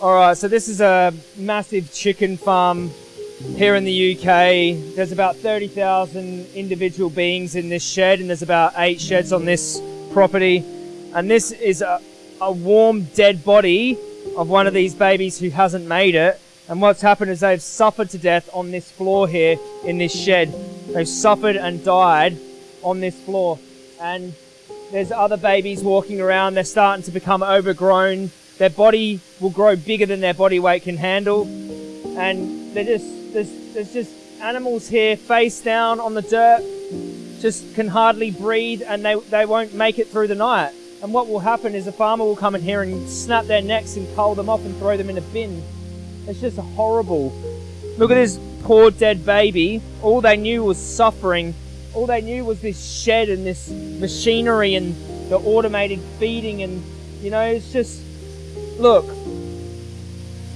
All right, so this is a massive chicken farm here in the UK. There's about 30,000 individual beings in this shed, and there's about eight sheds on this property. And this is a, a warm, dead body of one of these babies who hasn't made it. And what's happened is they've suffered to death on this floor here in this shed. They've suffered and died on this floor. And there's other babies walking around. They're starting to become overgrown. Their body will grow bigger than their body weight can handle. And they're just, there's, there's just animals here face down on the dirt, just can hardly breathe and they, they won't make it through the night. And what will happen is a farmer will come in here and snap their necks and cull them off and throw them in a bin. It's just horrible. Look at this poor dead baby. All they knew was suffering. All they knew was this shed and this machinery and the automated feeding and you know, it's just look.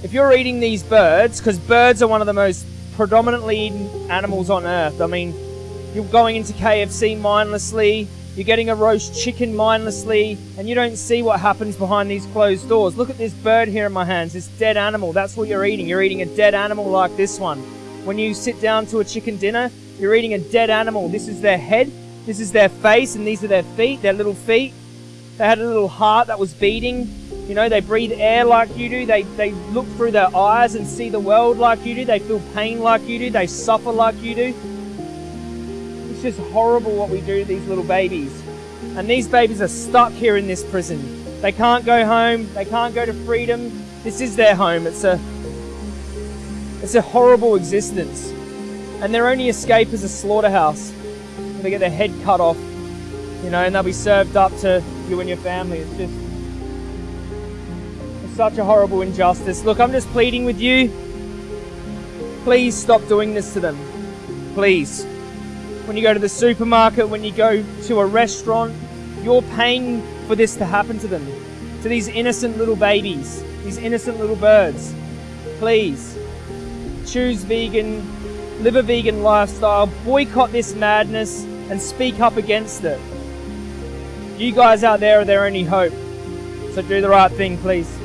If you're eating these birds, because birds are one of the most predominantly eaten animals on earth. I mean, you're going into KFC mindlessly, you're getting a roast chicken mindlessly, and you don't see what happens behind these closed doors. Look at this bird here in my hands, this dead animal. That's what you're eating. You're eating a dead animal like this one. When you sit down to a chicken dinner, you're eating a dead animal. This is their head, this is their face, and these are their feet, their little feet. They had a little heart that was beating. You know, they breathe air like you do. They, they look through their eyes and see the world like you do. They feel pain like you do. They suffer like you do. It's just horrible what we do to these little babies. And these babies are stuck here in this prison. They can't go home. They can't go to freedom. This is their home. It's a, it's a horrible existence. And their only escape is a slaughterhouse. They get their head cut off, you know, and they'll be served up to you and your family. It's just such a horrible injustice. Look, I'm just pleading with you. Please stop doing this to them. Please. When you go to the supermarket, when you go to a restaurant, you're paying for this to happen to them. To these innocent little babies, these innocent little birds. Please. Choose vegan, live a vegan lifestyle, boycott this madness, and speak up against it. You guys out there are their only hope. So do the right thing, please.